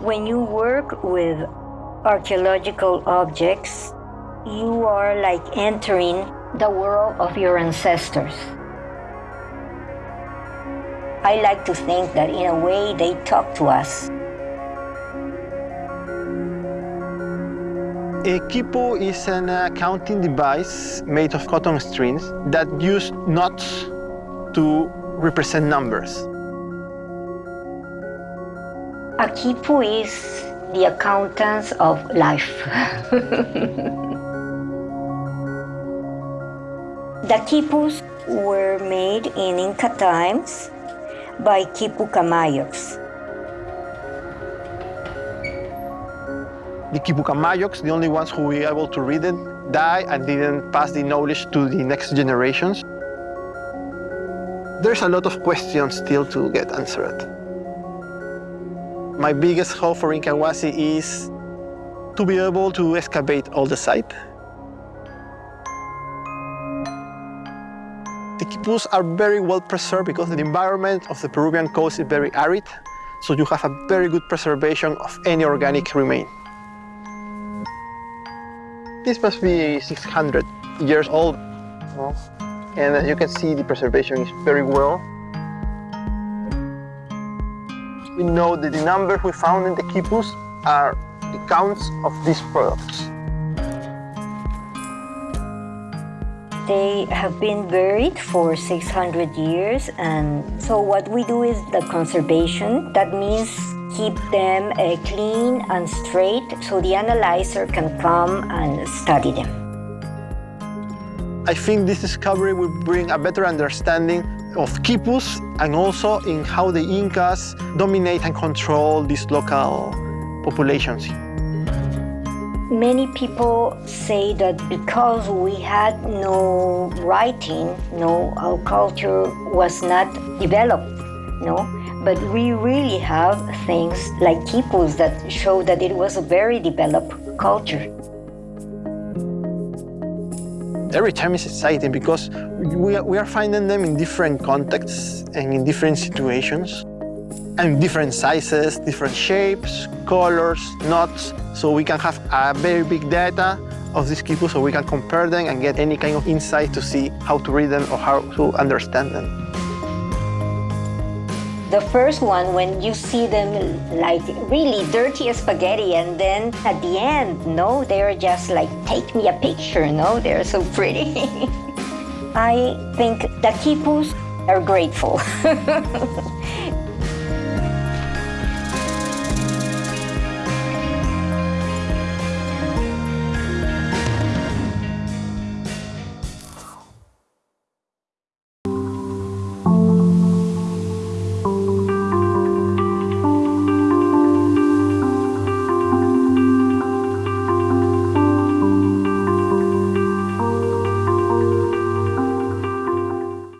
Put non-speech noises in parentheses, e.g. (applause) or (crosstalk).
When you work with archaeological objects, you are like entering the world of your ancestors. I like to think that in a way they talk to us. A quipu is an accounting device made of cotton strings that use knots to represent numbers. A quipu is the accountants of life. the quipus were made in Inca times by quipu Camayocs. The quipu Camayocs, the only ones who were able to read it, died and didn't pass the knowledge to the next generations. There's a lot of questions still to get answered. My biggest hope for Incahuasi is to be able to excavate all the site. The quipus are very well preserved because the environment of the Peruvian coast is very arid, so you have a very good preservation of any organic remain. This must be 600 years old. And as you can see, the preservation is very well. We know that the numbers we found in the quipus are the counts of these products. They have been buried for 600 years and so what we do is the conservation. That means keep them uh, clean and straight so the analyzer can come and study them. I think this discovery will bring a better understanding of quipus and also in how the Incas dominate and control these local populations. Many people say that because we had no writing, no, our culture was not developed, no? But we really have things like quipus that show that it was a very developed culture. Every time is exciting because we are, we are finding them in different contexts and in different situations and different sizes, different shapes, colors, knots, so we can have a very big data of these quipus so we can compare them and get any kind of insight to see how to read them or how to understand them. The first one, when you see them like really dirty as spaghetti and then at the end, no, they're just like, take me a picture, no, they're so pretty. (laughs) I think the quipus are grateful. (laughs)